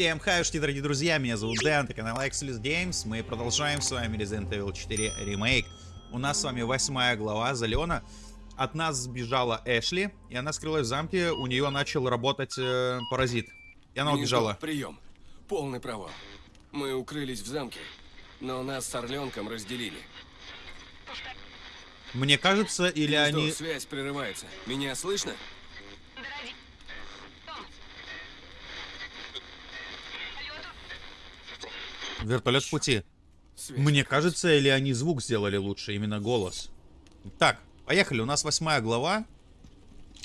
Всем хаюшки, дорогие друзья, меня зовут Дэн, это канал Exodus Games. Мы продолжаем с вами Resident Evil 4 ремейк. У нас с вами восьмая глава, Залена. От нас сбежала Эшли, и она скрылась в замке, у нее начал работать э, паразит. И она убежала. Прием. Полный провал. Мы укрылись в замке, но нас с Орленком разделили. Мне кажется, или Гнездо, они... связь прерывается. Меня слышно? Дороги. Вертолет в пути. Мне кажется, или они звук сделали лучше, именно голос. Так, поехали, у нас восьмая глава.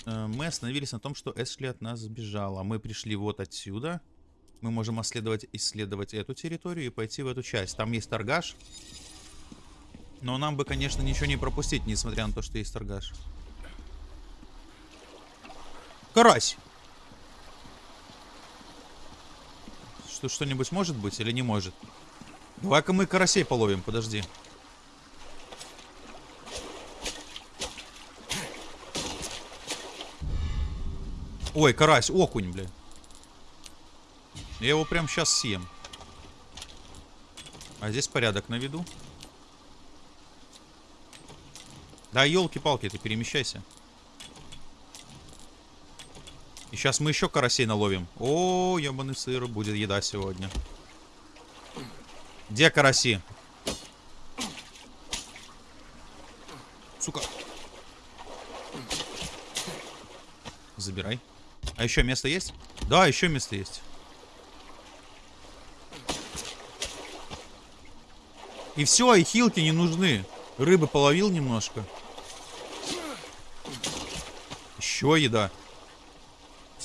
Э, Мы остановились на том, что Эшли от нас сбежала. Мы пришли вот отсюда. Мы можем исследовать, исследовать эту территорию и пойти в эту часть. Там есть торгаш. Но нам бы, конечно, ничего не пропустить, несмотря на то, что есть торгаш. Карась! Что, что-нибудь может быть или не может? Давай-ка мы карасей половим, подожди. Ой, карась, окунь, бля. Я его прям сейчас съем. А здесь порядок на виду. Да, елки-палки, ты перемещайся. И сейчас мы еще карасей наловим. О, ебаный сыр, будет еда сегодня. Где караси? Сука. Забирай. А еще место есть? Да, еще место есть. И все, и хилки не нужны. Рыбы половил немножко. Еще еда.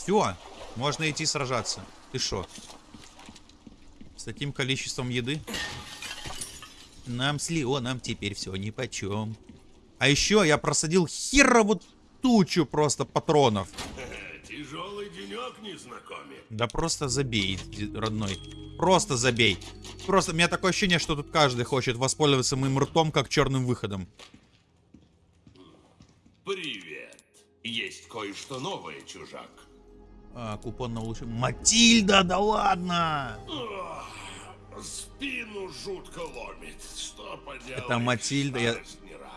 Все, можно идти сражаться. Ты шо? С таким количеством еды? Нам с Леоном теперь все ни почем. А еще я просадил херову тучу просто патронов. Тяжелый денек, незнакомец. Да просто забей, родной. Просто забей. Просто у меня такое ощущение, что тут каждый хочет воспользоваться моим ртом как черным выходом. Привет. Есть кое-что новое, чужак. А, купон на улучшение. Матильда, да ладно! Спину жутко ломит. Что поделать? Это Матильда, я-.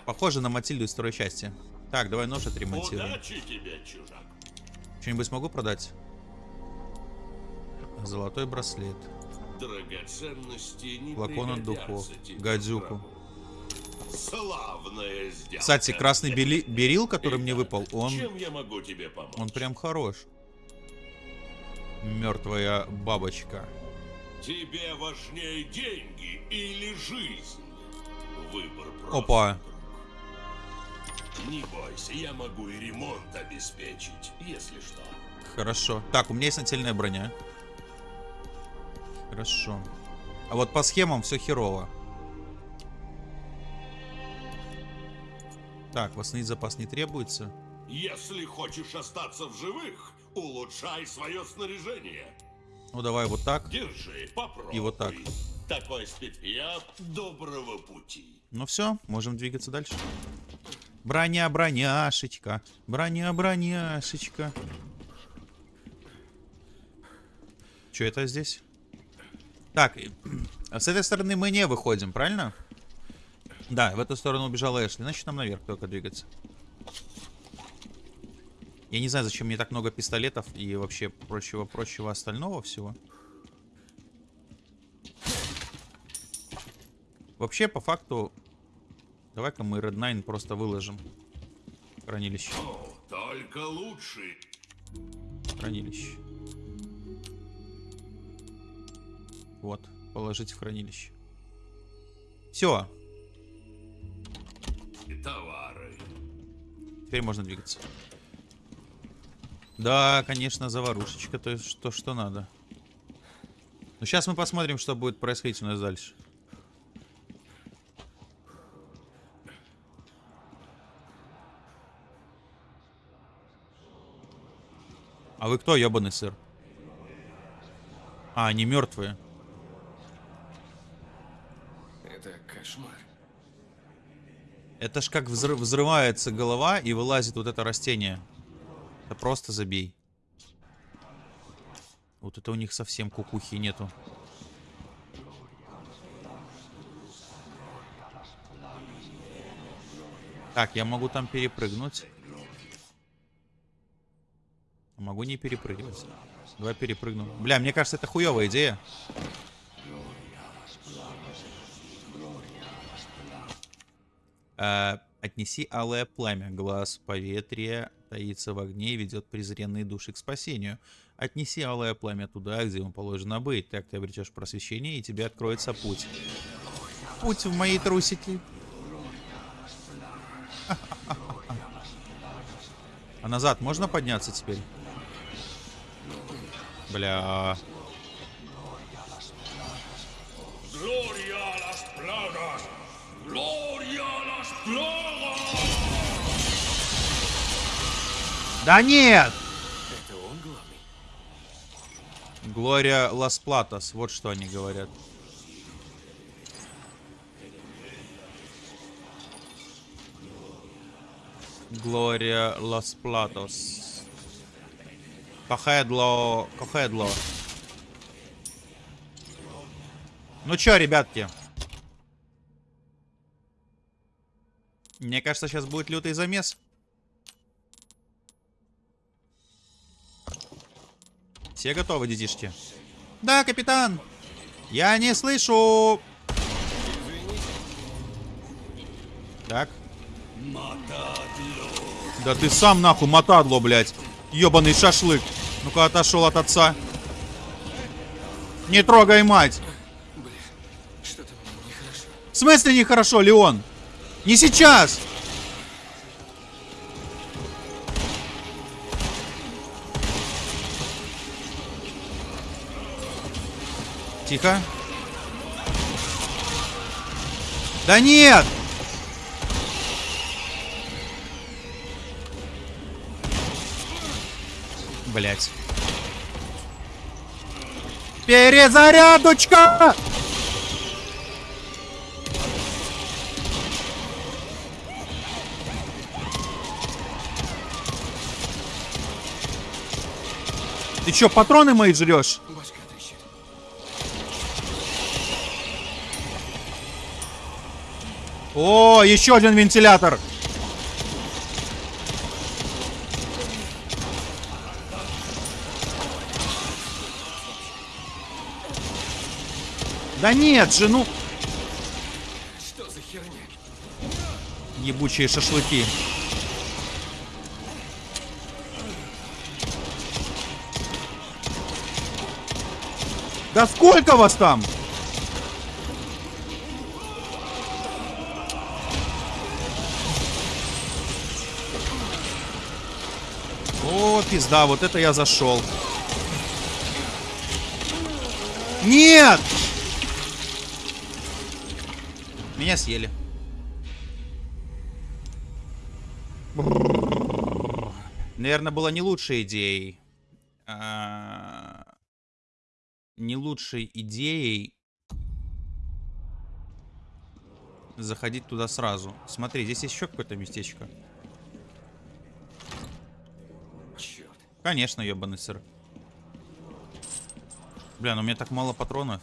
Похоже на Матильду из второй части. Так, давай нож отремонтируем. Удачи тебе, чужак. Что-нибудь смогу продать? Золотой браслет. Драгоценности не Флакон от духов. Гадзюку. Славная сделка. Кстати, красный бели- берил, который мне выпал, он, Чем я могу тебе помочь? он прям хорош. Мертвая бабочка. Тебе важнее деньги или жизнь? Выбор прост. Опа. Не бойся, я могу и ремонт обеспечить, если что. Хорошо. Так, у меня есть нательная броня. Хорошо. А вот по схемам все херово. Так, восстановить запас не требуется. Если хочешь остаться в живых, улучшай свое снаряжение. Ну, давай вот так. Держи, попробуй. И вот так. Такой спит я доброго пути. Ну все, можем двигаться дальше. Броня, броняшечка. Броня, броняшечка. Что это здесь? Так, с этой стороны мы не выходим, правильно? Да, в эту сторону убежала Эшли. Значит, нам наверх только двигаться. Я не знаю, зачем мне так много пистолетов и вообще прочего-прочего остального всего. Вообще, по факту, давай-ка мы Red Nine просто выложим. Хранилище. О, только лучше. Хранилище. Вот, положить в хранилище. Все, товары. теперь можно двигаться. Да, конечно, заварушечка, то есть то, что надо. Но сейчас мы посмотрим, что будет происходить у нас дальше. А вы кто, ебаный сыр? А, они мертвые. Это кошмар. Это ж как взрыв- взрывается голова и вылазит вот это растение. Это просто забей. Вот это у них совсем кукухи нету. Так, я могу там перепрыгнуть. Могу не перепрыгивать. Давай перепрыгну. Бля, мне кажется, это хуевая идея. Э, отнеси алое пламя. Глаз поветрия таится в огне и ведет презренные души к спасению. Отнеси алое пламя туда, где ему положено быть. Так ты обретешь просвещение, и тебе откроется путь. Путь в мои трусики. А назад можно подняться теперь? Бля. Gloria a las plagas. Gloria a las plagas. Да нет! Это он главный? Глория Лас Платос, вот что они говорят. Глория Лас Платос. Кохедло, Кохедло. Ну чё, ребятки? Мне кажется, сейчас будет лютый замес. Все готовы, детишки? Да, капитан. Я не слышу. Так. Да ты сам нахуй мотадло, блядь. Ёбаный шашлык. Ну-ка отошел от отца. Не трогай мать. Бля, что-то мне нехорошо. В смысле нехорошо, Леон? Не сейчас! Тихо. Да нет! Блять. Перезарядочка! Ты чё, патроны мои жрешь? Башка О, еще один вентилятор. Да нет же, ну, Что за херня? ебучие шашлыки. Да сколько вас там? О, пизда, вот это я зашел. Нет! Меня съели. Наверное, было не лучшей идеей. а, Не лучшей идеей заходить туда сразу. Смотри, здесь еще какое-то местечко. Черт. Конечно, ебаный сыр. Бля, ну у меня так мало патронов.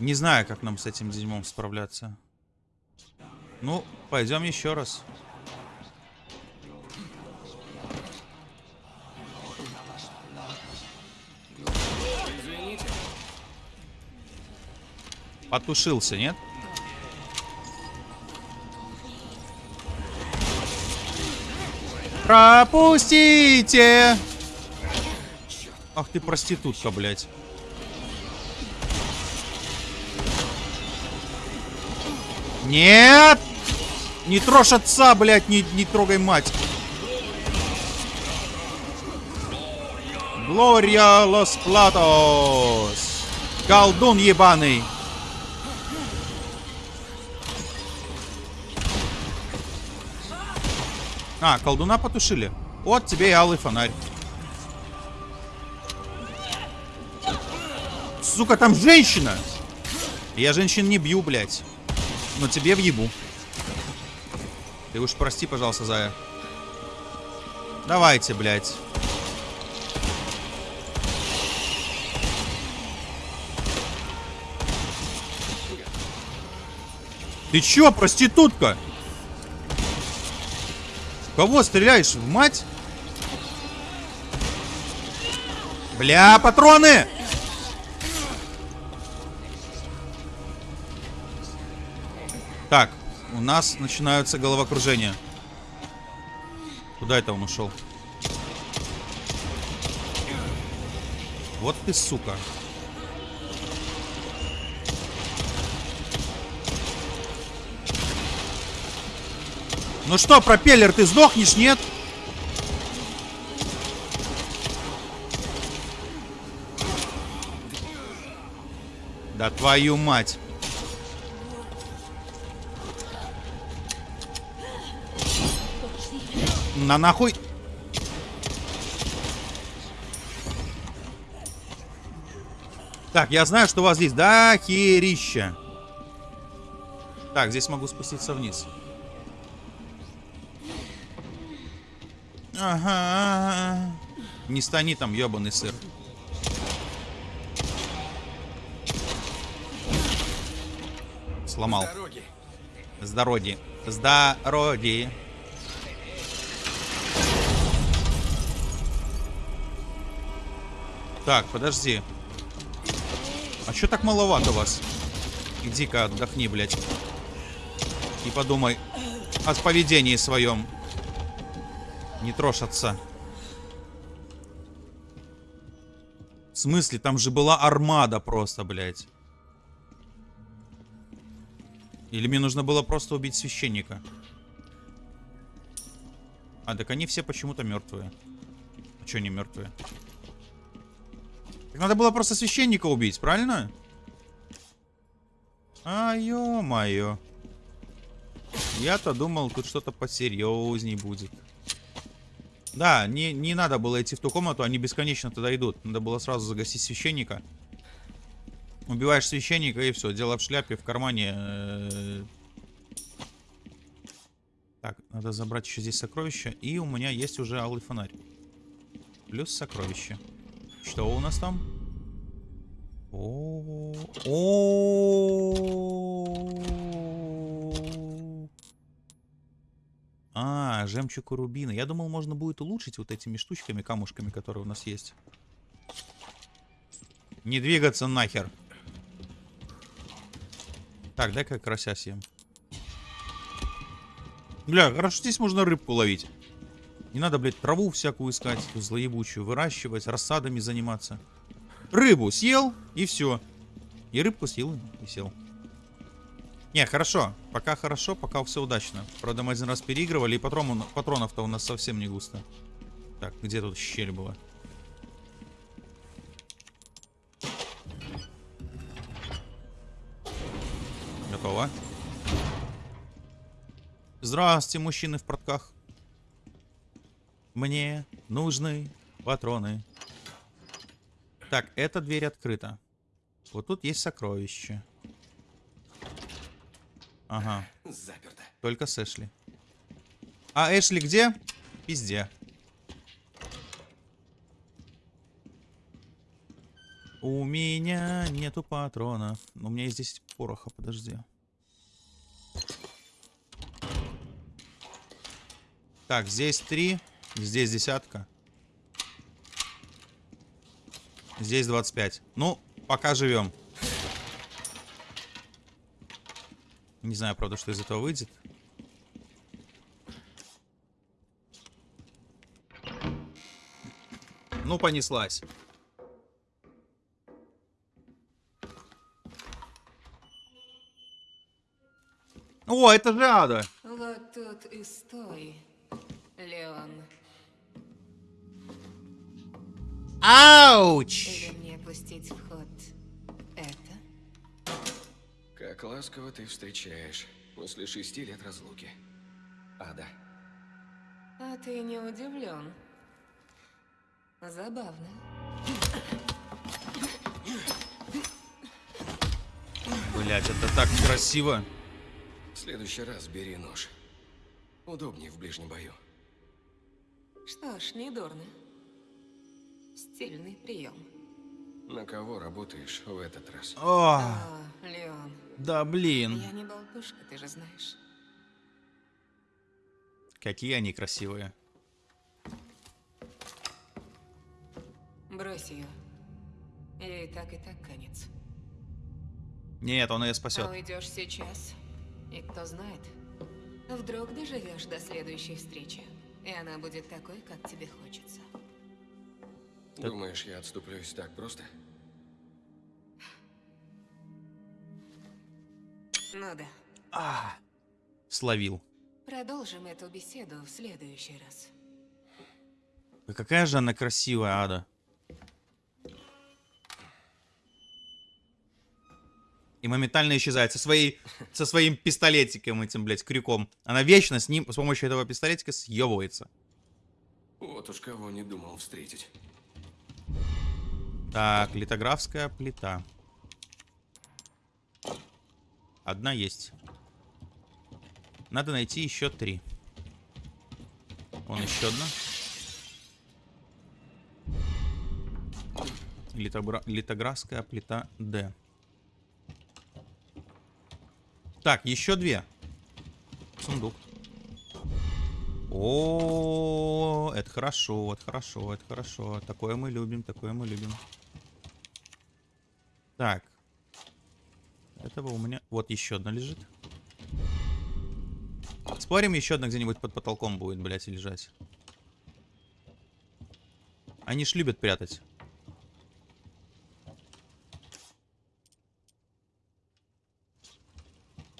Не знаю, как нам с этим дерьмом справляться. Ну, пойдем еще раз. Извините. Потушился, нет? Пропустите! Ах ты проститутка, блядь. Нет! Не трожь отца, блядь, не, не трогай мать. Глория Лос Платос. Колдун ебаный. А, колдуна потушили. Вот тебе и алый фонарь. Сука, там женщина! Я женщин не бью, блядь. Но тебе въебу. Ты уж прости, пожалуйста, Зая. Давайте, блядь. Ты чё, проститутка? Кого стреляешь? В мать? Бля, патроны! Так, у нас начинаются головокружения. Куда это он ушел? Вот ты сука. Ну что, пропеллер, ты сдохнешь, нет? Да твою мать. На нахуй. Так, я знаю, что у вас здесь да херища. Так, здесь могу спуститься вниз. Ага. Не стани там, ебаный сыр. Сломал. С дороги. С дороги. Так, подожди. А чё так маловато вас? Иди-ка отдохни, блядь. И подумай о поведении своем. Не трожь отца. В смысле? Там же была армада просто, блядь. Или мне нужно было просто убить священника? А, так они все почему-то мертвые. А чё они мертвые? Так надо было просто священника убить, правильно? А, ё-моё. Я-то думал, тут что-то посерьезней будет. Да, не, не надо было идти в ту комнату, они бесконечно туда идут. Надо было сразу загасить священника. Убиваешь священника и все, дело в шляпе, в кармане. э. Так, надо забрать еще здесь сокровища. И у меня есть уже алый фонарь. Плюс сокровище. Что у нас там? О, о. А, жемчуг и рубины. Я думал, можно будет улучшить вот этими штучками, камушками, которые у нас есть. Не двигаться нахер. Так, дай-ка карася съем. Бля, хорошо здесь можно рыбку ловить. Не надо, блядь, траву всякую искать, злоебучую, выращивать, рассадами заниматься. Рыбу съел, и все. И рыбку съел, и сел. Не, хорошо. Пока хорошо, пока все удачно. Правда, мы один раз переигрывали, и патрон- патронов-то у нас совсем не густо. Так, где тут щель была? Готово. Здравствуйте, мужчины в портках. Мне нужны патроны. Так, эта дверь открыта. Вот тут есть сокровище. Ага, Заперто. только с Эшли. А Эшли где? Пизде. У меня нету патронов. У меня есть 10 пороха, подожди. Так, здесь три, здесь десятка. Здесь 25. Ну, пока живем. Не знаю, правда, что из этого выйдет. Ну, понеслась. О, это же ада. Вот тут и стой, Леон. Ауч! Или мне пустить в Как ласково ты встречаешь после шести лет разлуки. Ада. А ты не удивлен? Забавно. Блять, это так красиво. В следующий раз бери нож. Удобнее в ближнем бою. Что ж, не дурно. Стильный прием. На кого работаешь в этот раз? О, О, Леон, да блин. я не болтушка, ты же знаешь. Какие они красивые. Брось ее. Ей так и так конец. Нет, он ее А спасет. уйдешь сейчас, и кто знает, вдруг доживешь до следующей встречи, и она будет такой, как тебе хочется. Думаешь, я отступлюсь так просто? Ну да. А, словил. Продолжим эту беседу в следующий раз. Да какая же она красивая, Ада. И моментально исчезает со, своей, со своим пистолетиком этим, блядь, крюком. Она вечно с ним, с помощью этого пистолетика съебывается. Вот уж кого не думал встретить. Так, литографская плита. Одна есть. Надо найти еще три. Вон еще одна. Литобра- Литографская плита D. Так, еще две. Сундук. О, это хорошо, это хорошо, это хорошо. Такое мы любим, такое мы любим. Так. Этого у меня... Вот еще одна лежит. Спорим, еще одна где-нибудь под потолком будет, блядь, лежать. Они ж любят прятать.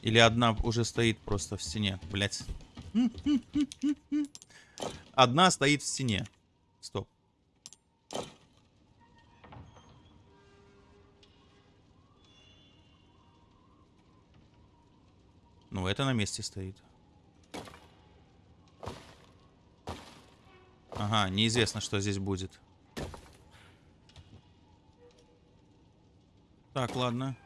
Или одна уже стоит просто в стене, блядь. Одна стоит в стене. Стоп. Ну, это на месте стоит. Ага, неизвестно, что здесь будет. Так, ладно.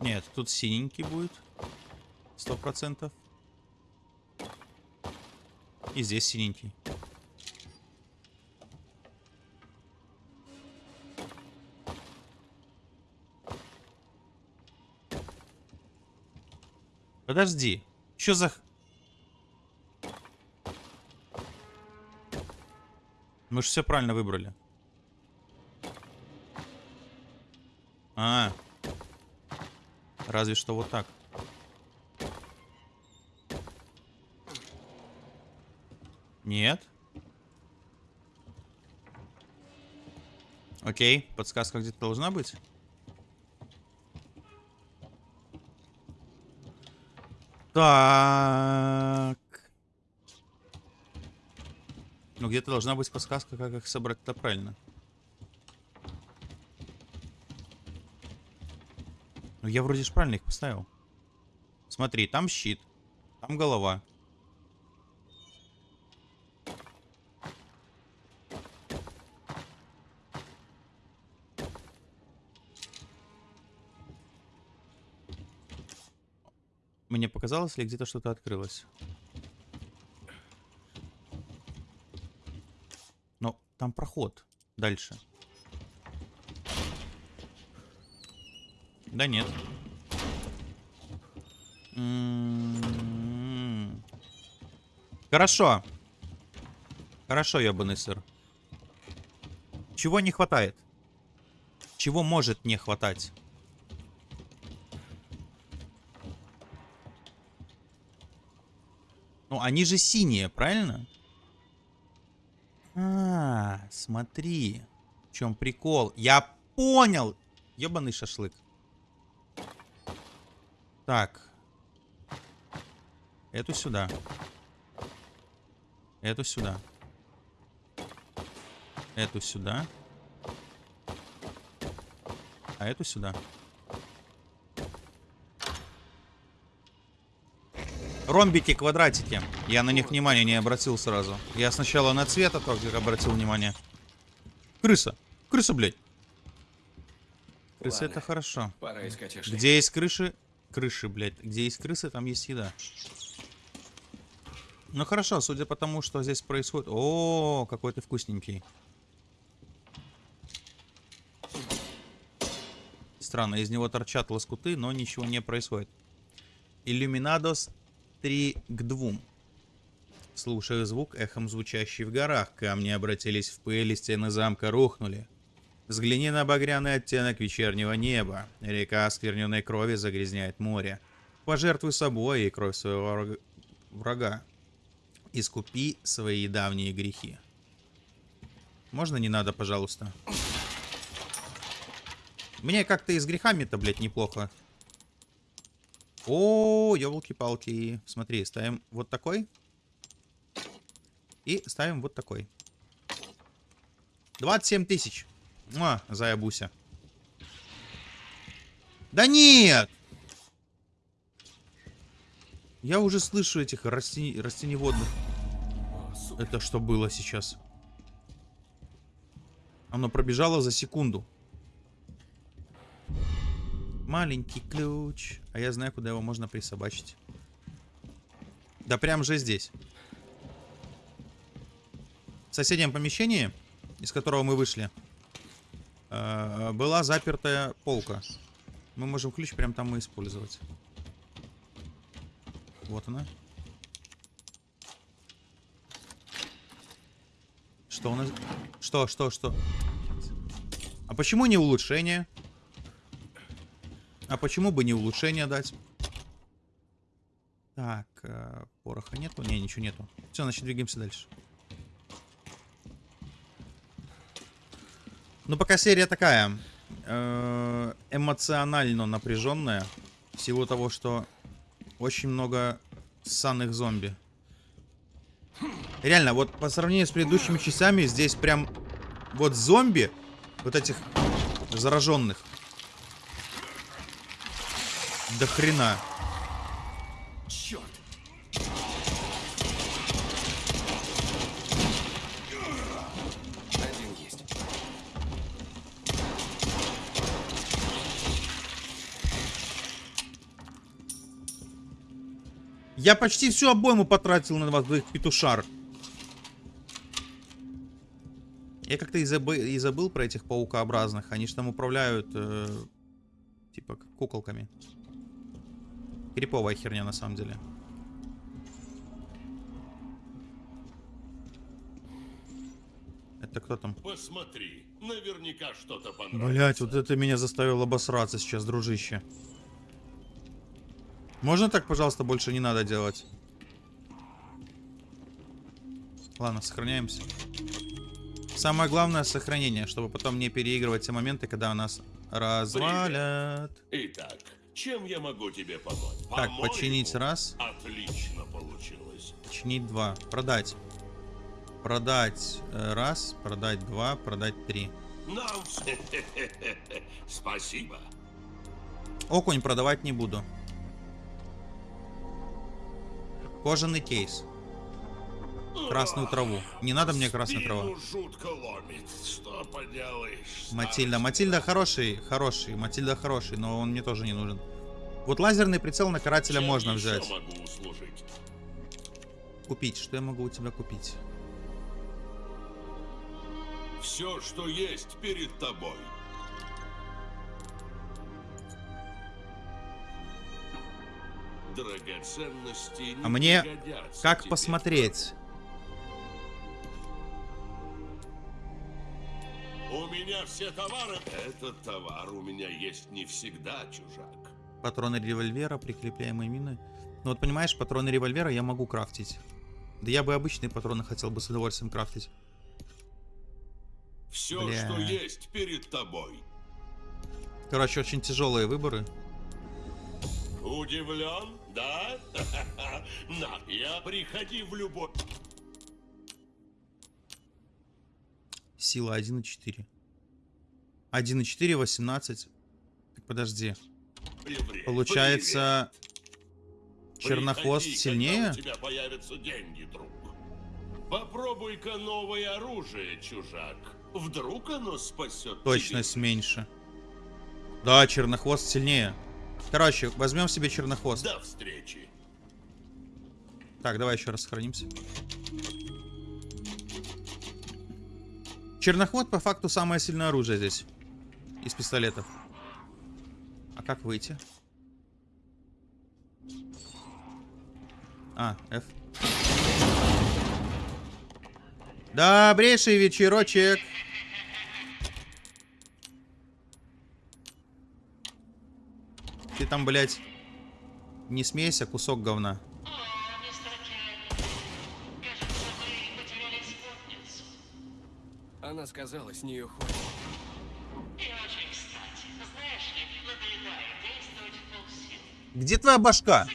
Нет, тут синенький будет. Сто процентов. И здесь синенький. Подожди. Что за... Мы же все правильно выбрали. А, Разве что вот так. Нет. Окей, подсказка где-то должна быть. Так. Ну, где-то должна быть подсказка, как их собрать это правильно. Ну, я вроде же правильно их поставил. Смотри, там щит. Там голова. Мне показалось ли где-то что-то открылось? Но там проход. Дальше. Да нет. М-м-м. Хорошо. Хорошо, ебаный сыр. Чего не хватает? Чего может не хватать? Они же синие, правильно? А, смотри. В чем прикол? Я понял. Ебаный шашлык. Так. Эту сюда. Эту сюда. Эту сюда. А эту сюда. Ромбики, квадратики. Я на них внимания не обратил сразу. Я сначала на цвет а обратил внимание. Крыса. Крыса, блядь. Крысы Ладно. это хорошо. Пора искать. Где есть крыши? Крыши, блядь. Где есть крысы, там есть еда. Ну хорошо, судя по тому, что здесь происходит... О, какой ты вкусненький. Странно, из него торчат лоскуты, но ничего не происходит. Иллюминадос 3 к 2. Слушая звук, эхом звучащий в горах, камни обратились в пыль, и стены замка рухнули. Взгляни на багряный оттенок вечернего неба. Река оскверненной крови загрязняет море. Пожертвуй собой и кровь своего враг- врага. Искупи свои давние грехи. Можно не надо, пожалуйста? Мне как-то и с грехами-то, блядь, неплохо. О, елки-палки. Смотри, ставим вот такой. И ставим вот такой. 27 тысяч. Муа, заябуся. Да нет! Я уже слышу этих растени... растеневодных. О. Это что было сейчас? Оно пробежало за секунду. Маленький ключ. А я знаю, куда его можно присобачить. Да прям же здесь. В соседнем помещении, из которого мы вышли, э, была запертая полка. Мы можем ключ прям там и использовать. Вот она. Что у нас? Что, что, что? А почему не улучшение? А почему бы не улучшение дать? Так, э, пороха нету? Не, ничего нету. Все, значит, двигаемся дальше. Ну, пока серия такая э, эмоционально напряженная. В силу того, что очень много ссаных зомби. Реально, вот по сравнению с предыдущими часами, здесь прям вот зомби, вот этих зараженных. До хрена. Черт. Один есть. Я почти всю обойму потратил на вас, двоих петушар. Я как-то и, забы- и забыл про этих паукообразных. Они же там управляют, э, типа, куколками. Криповая херня, на самом деле. Это кто там? Посмотри, наверняка что-то понравится. Блять, вот это меня заставило обосраться сейчас, дружище. Можно так, пожалуйста, больше не надо делать? Ладно, сохраняемся. Самое главное сохранение, чтобы потом не переигрывать те моменты, когда нас развалят. Итак, чем я могу тебе помочь? Так, починить раз, Отлично получилось. починить два, продать. Продать э, раз, продать два, продать три. Нам все. Спасибо. Окунь продавать не буду. Кожаный кейс. Красную траву. Не надо мне красная трава. Матильда. Матильда хороший, хороший. Матильда хороший, но он мне тоже не нужен. Вот лазерный прицел на карателя Чем можно взять. Купить. Что я могу у тебя купить? Все, что есть перед тобой. Драгоценности А мне Как посмотреть? Меня все товары. Этот товар у меня есть не всегда, чужак. Патроны револьвера, прикрепляемые мины. Ну вот понимаешь, патроны револьвера я могу крафтить. Да я бы обычные патроны хотел бы с удовольствием крафтить. Все, Бля. что есть перед тобой. Короче, очень тяжелые выборы. Удивлен, да? На, я приходи в любой... Сила 1,4. 1,4, 18. Так, подожди. Получается, Чернохвост Приходи, сильнее? У тебя появятся деньги, друг. Попробуй-ка новое оружие, чужак. Вдруг оно спасет Точность меньше. Да, чернохвост сильнее. Короче, возьмем себе чернохвост. До встречи. Так, давай еще раз сохранимся. Чернохвод по факту самое сильное оружие здесь. Из пистолетов. А как выйти? А, F. Добрейший вечерочек. Ты там, блядь, не смейся, кусок говна. Она сказала, с нее хватит. Где твоя башка?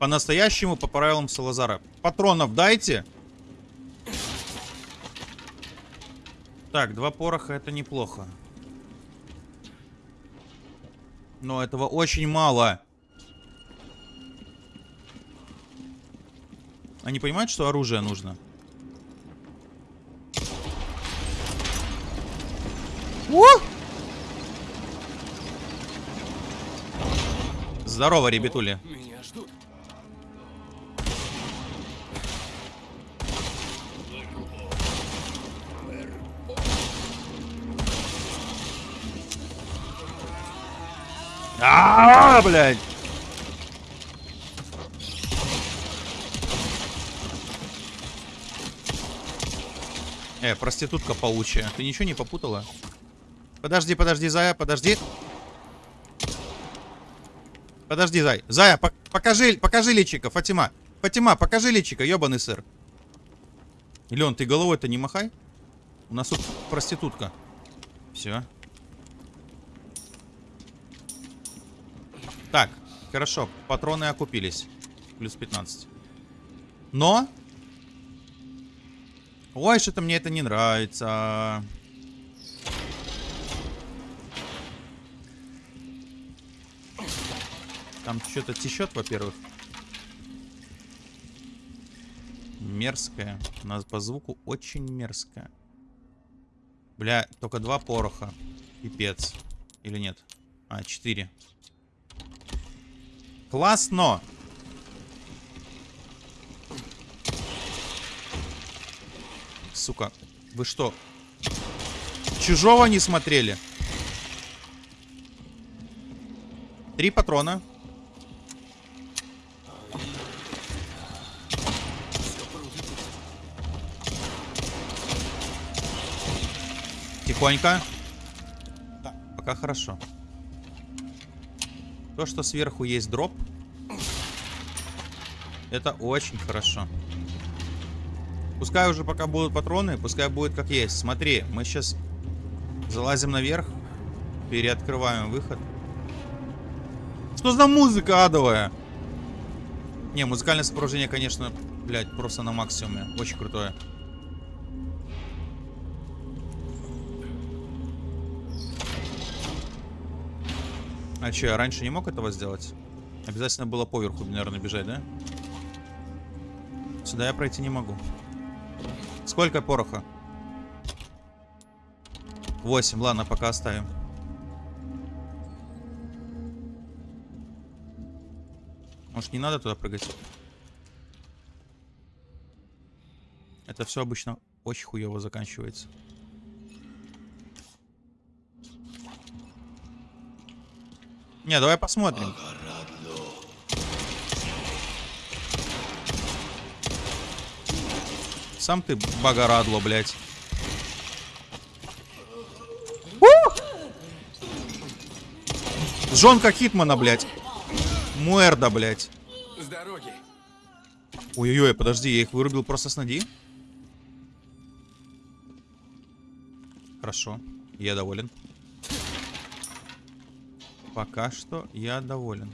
По-настоящему, по правилам Салазара. Патронов дайте. Так, два пороха это неплохо. Но этого очень мало. Они понимают, что оружие нужно? Здорово, ребятули. Меня ждут. А, блядь. Э, проститутка паучья. Ты ничего не попутала? Подожди, подожди, Зая, подожди. Подожди, Зай. Зая, по- покажи, покажи личика, Фатима. Фатима, покажи личика, ебаный сыр. Лен, ты головой-то не махай. У нас тут проститутка. Все. Так, хорошо. Патроны окупились. Плюс 15. Но... Ой, что-то мне это не нравится. Там что-то течет, во-первых. Мерзкое. У нас по звуку очень мерзкое. Бля, только два пороха. Пипец. Или нет? А, четыре. Классно! Сука, вы что? Чужого не смотрели? Три патрона. Тихонько. Так, пока хорошо. То, что сверху есть дроп, это очень хорошо. Пускай уже пока будут патроны, пускай будет как есть. Смотри, мы сейчас залазим наверх, переоткрываем выход. Что за музыка адовая? Не, музыкальное сопровождение, конечно, блядь, просто на максимуме. Очень крутое. А че, я раньше не мог этого сделать? Обязательно было поверху, наверное, бежать, да? Сюда я пройти не могу. Сколько пороха? 8, ладно, пока оставим. Может, не надо туда прыгать? Это все обычно очень хуево заканчивается. Не, давай посмотрим. Сам ты богорадло, блядь. Жонка Хитмана, блядь. Муэрда, блядь. С дороги. Ой-ой-ой, подожди, я их вырубил просто с ноги. Хорошо, я доволен. Пока что я доволен.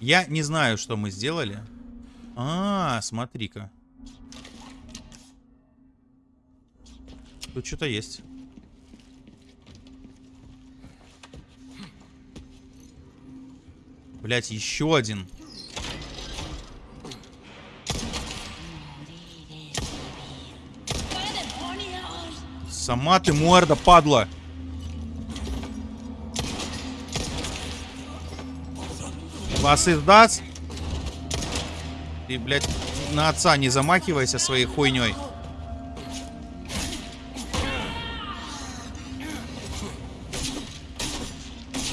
Я не знаю, что мы сделали. А, смотри-ка. Тут что-то есть. Блять, еще один. Сама ты морда, падла. Вас издаст? Ты, блядь, на отца не замахивайся своей хуйней.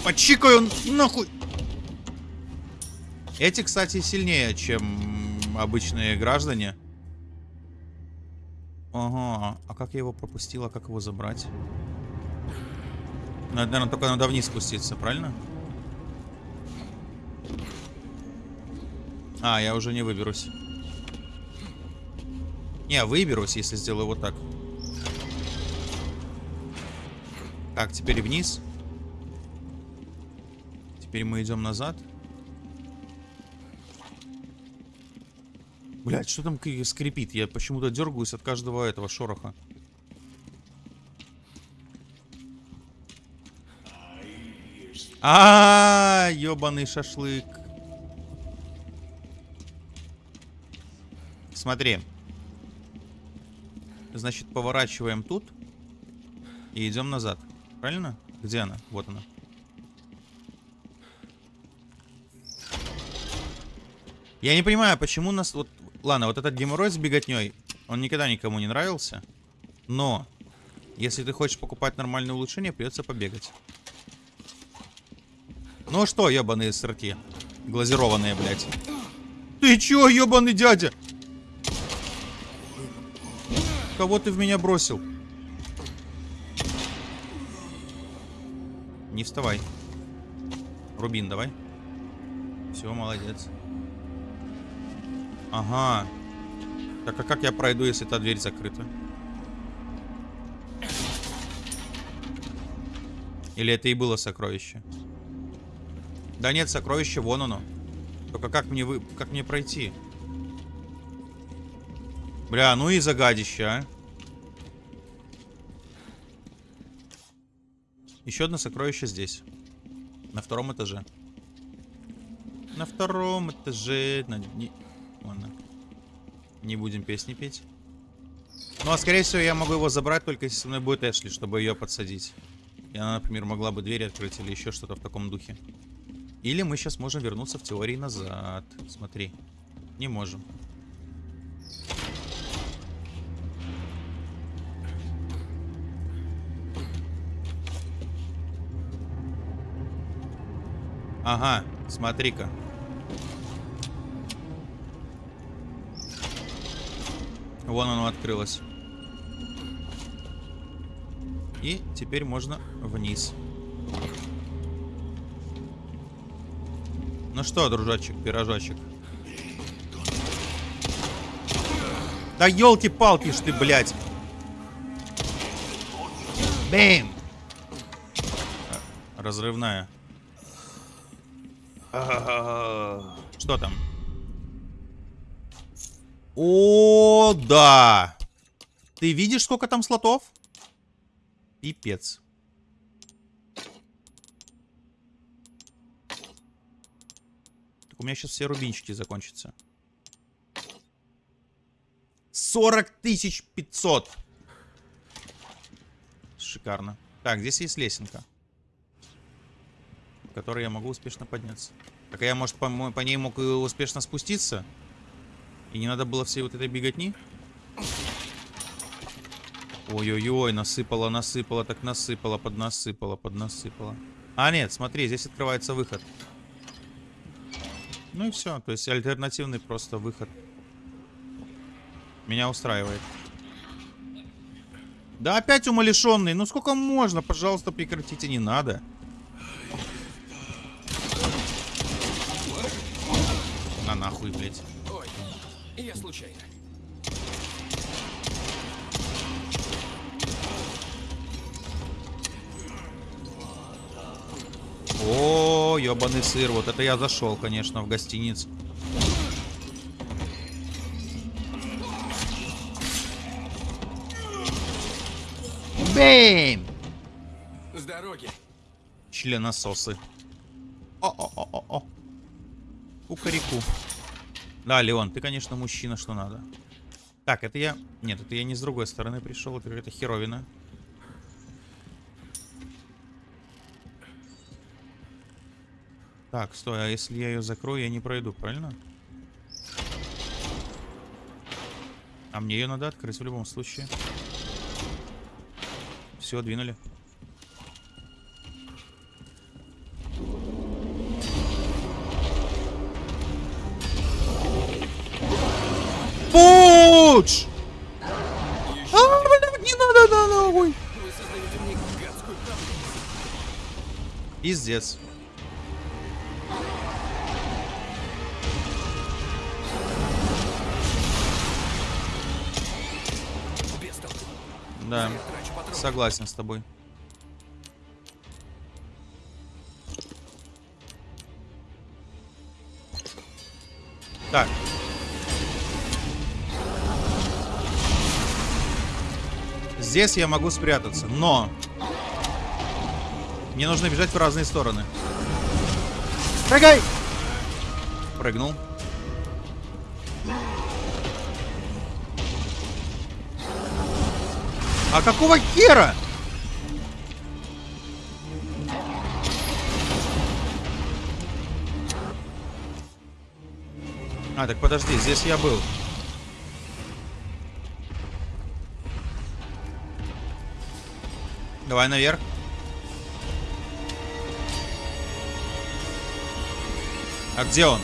Почикаю нахуй. Эти, кстати, сильнее, чем обычные граждане. Ага, а как я его пропустил, а как его забрать? Надо, наверное, только надо вниз спуститься, правильно? А, я уже не выберусь. Не, выберусь, если сделаю вот так. Так, теперь вниз. Теперь мы идем назад. Блять, что там скрипит? Я почему-то дергаюсь от каждого этого шороха. А, ебаный шашлык. Смотри. Значит, поворачиваем тут и идем назад. Правильно? Где она? Вот она. Я не понимаю, почему нас... Вот, ладно, вот этот геморрой с беготней, он никогда никому не нравился. Но, если ты хочешь покупать нормальное улучшение, придется побегать. Ну что, ебаные сырки? Глазированные, блядь. Ты чё, ебаный дядя? Кого ты в меня бросил? Не вставай. Рубин, давай. Все, молодец. Ага. Так а как я пройду, если та дверь закрыта? Или это и было сокровище? Да нет, сокровище, вон оно. Только как мне вы... как мне пройти? Бля, ну и загадище, а. Еще одно сокровище здесь. На втором этаже. На втором этаже... На... Не... Будем песни петь. Ну, а скорее всего, я могу его забрать только если со мной будет Эшли, чтобы ее подсадить. И она, например, могла бы дверь открыть или еще что-то в таком духе. Или мы сейчас можем вернуться в теории назад. Смотри. Не можем. Ага, смотри-ка. Вон оно открылось. И теперь можно вниз. Ну что, дружочек, пирожочек. Да елки-палки ж ты, блядь. Бэм! Разрывная. Что там? О, да! Ты видишь, сколько там слотов? Пипец. Так у меня сейчас все рубинчики закончатся. 40 тысяч 500. Шикарно. Так, здесь есть лесенка. По которой я могу успешно подняться. Так а я, может, по, по ней мог и успешно спуститься? И не надо было всей вот этой беготни? Ой-ой-ой, насыпала, насыпала, так насыпала, поднасыпала, поднасыпала. А, нет, смотри, здесь открывается выход. Ну и все, то есть альтернативный просто выход. Меня устраивает. Да опять умалишенный, ну сколько можно, пожалуйста, прекратите, не надо. На нахуй, блядь. Ой, я случайно. О, ебаный сыр. Вот это я зашел, конечно, в гостиницу. Бэм! С дороги. Членососы. О-о-о-о-о. Кукареку. Да, Леон, ты, конечно, мужчина, что надо. Так, это я... Нет, это я не с другой стороны пришел. Это какая-то херовина. Так, стой, а если я ее закрою, я не пройду, правильно? А мне ее надо открыть в любом случае. Все, двинули. Пуч! А, блядь, не надо, да, нахуй! Пиздец. Да, согласен с тобой. Так. Здесь я могу спрятаться, но... Мне нужно бежать в разные стороны. Прыгай! Прыгнул. А какого хера? А, так подожди, здесь я был. Давай наверх. А где он?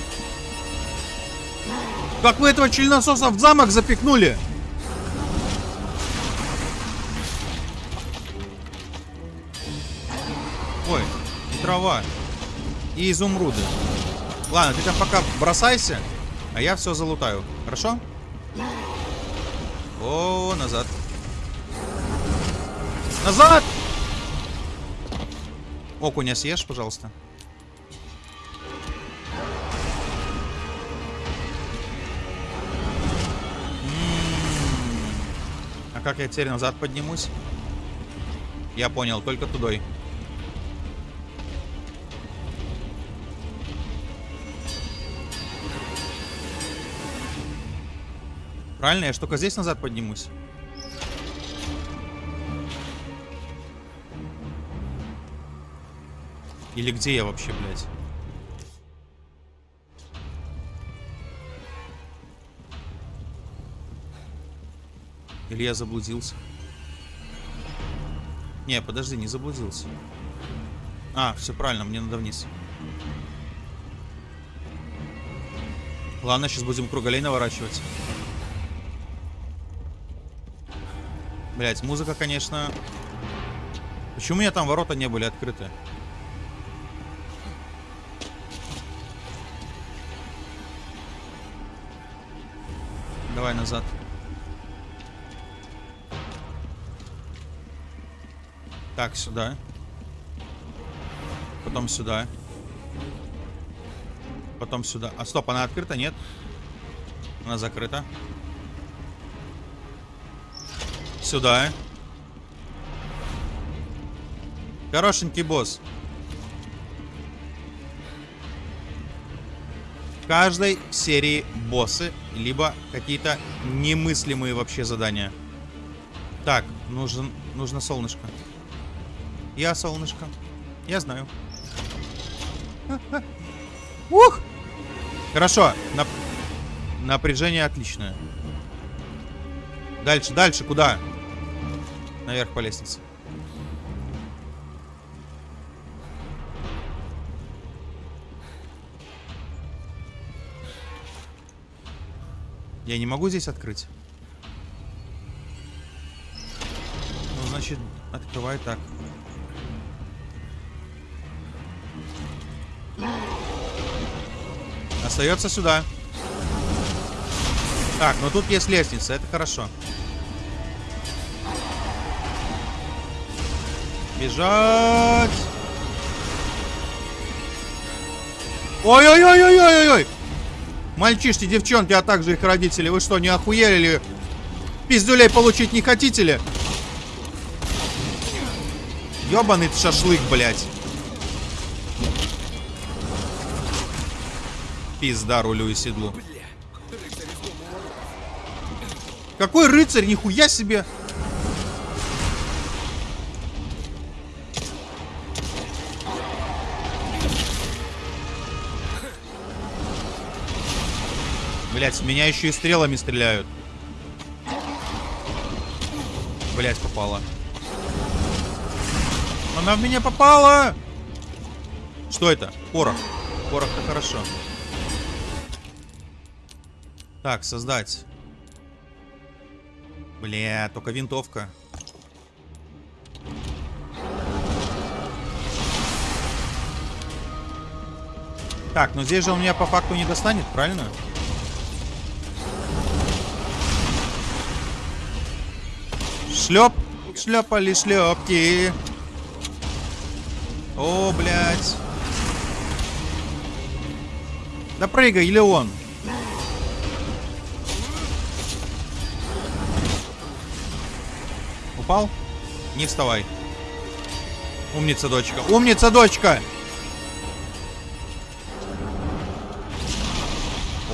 Как вы этого членососа в замок запихнули? Ой, и трава. И изумруды. Ладно, ты там пока бросайся, а я все залутаю. Хорошо? О, назад. Назад! Окуня съешь, пожалуйста. М. А как я теперь назад поднимусь? Я понял, только тудой. Правильно, я только здесь назад поднимусь. Или где я вообще, блядь? Или я заблудился? Не, подожди, не заблудился. А, все правильно, мне надо вниз. Ладно, сейчас будем круголей наворачивать. Блять, музыка, конечно... Почему у меня там ворота не были открыты? Давай назад. Так, сюда. Потом сюда. Потом сюда. А стоп, она открыта? Нет. Она закрыта. Сюда. Хорошенький босс. Каждой серии боссы, либо какие-то немыслимые вообще задания. Так, нужен, нужно солнышко. Я солнышко. Я знаю. Ух! Хорошо. Нап... Напряжение отличное. Дальше, дальше, куда? Наверх по лестнице. Я не могу здесь открыть. Ну, значит, открывай так. Остается сюда. Так, ну тут есть лестница, это хорошо. Бежать! Ой-ой-ой-ой-ой-ой! Мальчишки, девчонки, а также их родители, вы что, не охуели ли? Пиздюлей получить не хотите ли? Ёбаный шашлык, блядь. Пизда рулю и седлу. Какой рыцарь, нихуя себе! Блять, меня еще и стрелами стреляют. Блять, попала. Она в меня попала! Что это? Порох. Порох-то хорошо. Так, создать. Бля, только винтовка. Так, но здесь же он меня по факту не достанет, правильно? Шлеп, шлепали шлепки. О, блядь. Да прыгай, или он? Упал? Не вставай. Умница, дочка. Умница, дочка!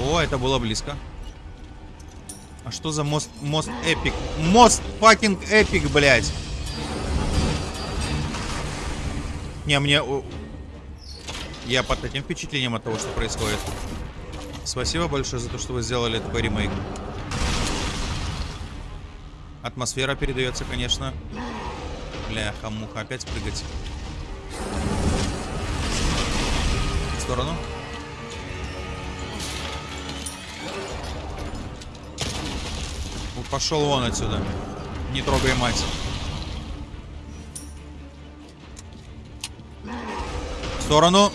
О, это было близко. Что за most, most epic? Most fucking epic, блядь. Не, мне... Я под таким впечатлением от того, что происходит. Спасибо большое за то, что вы сделали такой ремейк. Атмосфера передается, конечно. Бляха, муха, опять прыгать. В сторону. Пошел вон отсюда. Не трогай мать. В сторону.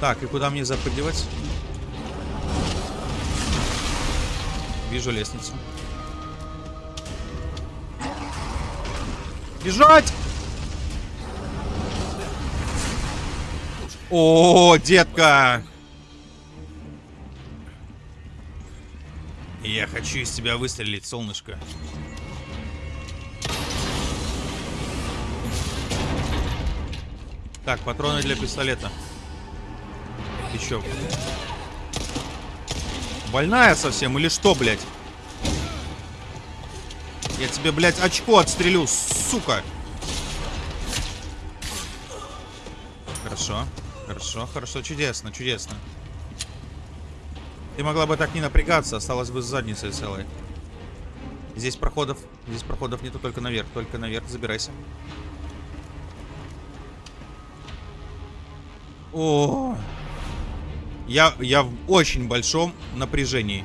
Так, и куда мне запрыгивать? Вижу лестницу. Бежать! О, детка! Я хочу из тебя выстрелить, солнышко. Так, патроны для пистолета. Еще. Больная совсем или что, блядь? Я тебе, блядь, очко отстрелю, сука. Хорошо. Хорошо, хорошо, чудесно, чудесно. Ты могла бы так не напрягаться, осталось бы с задницей целой. Здесь проходов, здесь проходов нету только наверх, только наверх, забирайся. О, я, я в очень большом напряжении.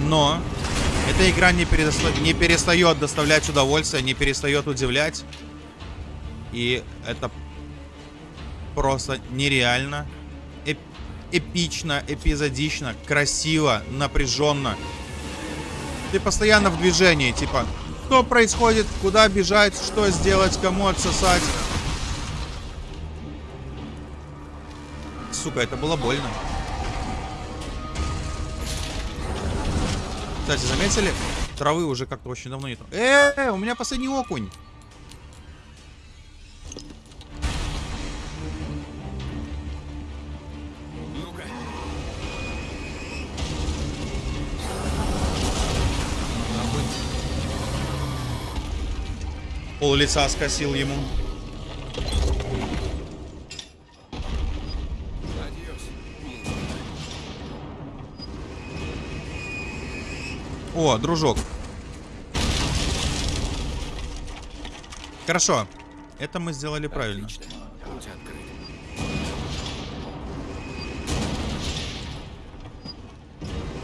Но эта игра не, переста- не перестает доставлять удовольствие, не перестает удивлять. И это просто нереально. Эп- эпично, эпизодично, красиво, напряженно. Ты постоянно в движении, типа, что происходит, куда бежать, что сделать, кому отсосать. Сука, это было больно. Кстати, заметили? Травы уже как-то очень давно нету. Э, у меня последний окунь. Пол лица скосил ему. О, дружок. Хорошо. Это мы сделали правильно.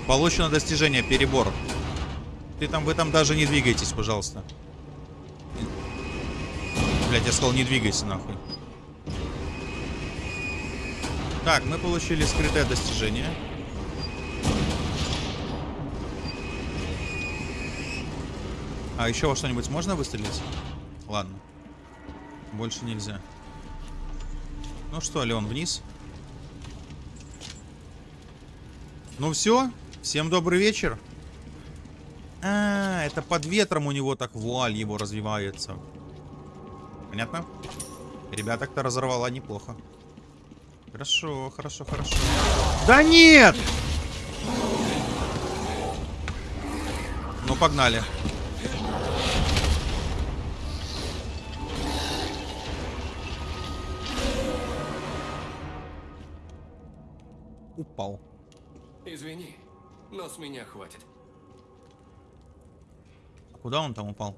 Получено достижение, перебор. Ты там, вы там даже не двигайтесь, пожалуйста. Блять, я сказал, не двигайся нахуй. Так, мы получили скрытое достижение. А еще во что-нибудь можно выстрелить? Ладно. Больше нельзя. Ну что, Леон, вниз. Ну все, всем добрый вечер. А, это под ветром у него так вуаль его развивается. Понятно? Ребята, кто разорвала неплохо. Хорошо, хорошо, хорошо. Да нет! Ну, погнали. Упал. Извини, но с меня хватит. Куда он там упал?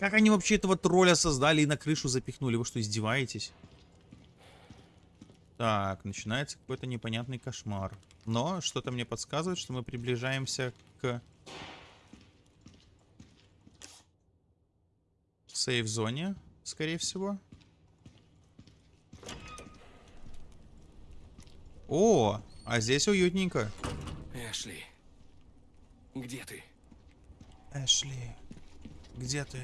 Как они вообще этого тролля создали и на крышу запихнули? Вы что, издеваетесь? Так, начинается какой-то непонятный кошмар. Но что-то мне подсказывает, что мы приближаемся к сейф-зоне, скорее всего. О, а здесь уютненько. Эшли, где ты? Эшли, где ты?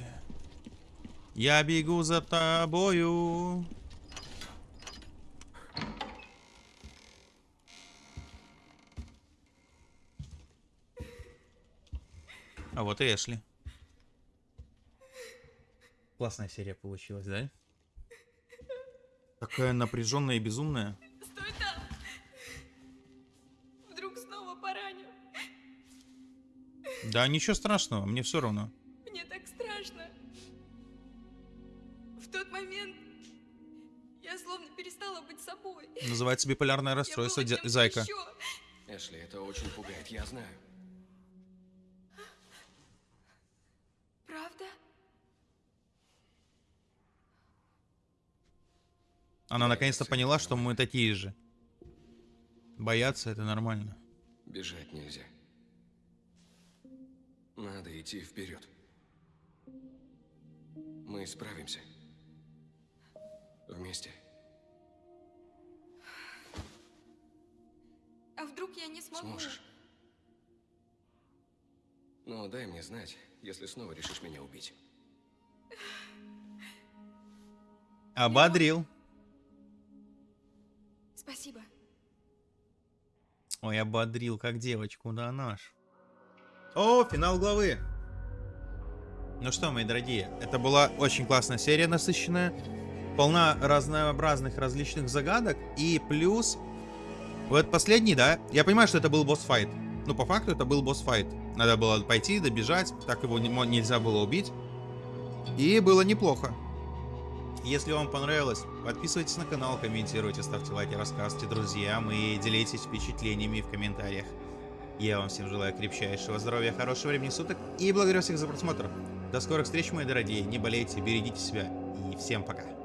Я бегу за тобою. А вот и Эшли. Классная серия получилась, да? Такая напряженная и безумная. Стой там! Вдруг снова пораню. Да, ничего страшного, мне все равно. Я словно перестала быть собой. Называется биполярное Я расстройство, кем-то зайка. ещё. Эшли, это очень пугает, я знаю. Правда? Она наконец-то поняла, что мы такие же. Бояться это нормально. Бежать нельзя. Надо идти вперед. Мы справимся. Вместе. А вдруг я не смогу? Сможешь. Но дай мне знать, если снова решишь меня убить. Ободрил. Спасибо. Ой, ободрил, как девочку, да наш. О, финал главы. Ну что, мои дорогие, это была очень классная серия, насыщенная. Полна разнообразных различных загадок. И плюс... Вот последний, да? Я понимаю, что это был босс-файт. Ну, по факту, это был босс-файт. Надо было пойти, добежать. Так его не нельзя было убить. И было неплохо. Если вам понравилось, подписывайтесь на канал, комментируйте, ставьте лайки, рассказывайте друзьям и делитесь впечатлениями в комментариях. Я вам всем желаю крепчайшего здоровья, хорошего времени суток и благодарю всех за просмотр. До скорых встреч, мои дорогие. Не болейте, берегите себя и всем пока.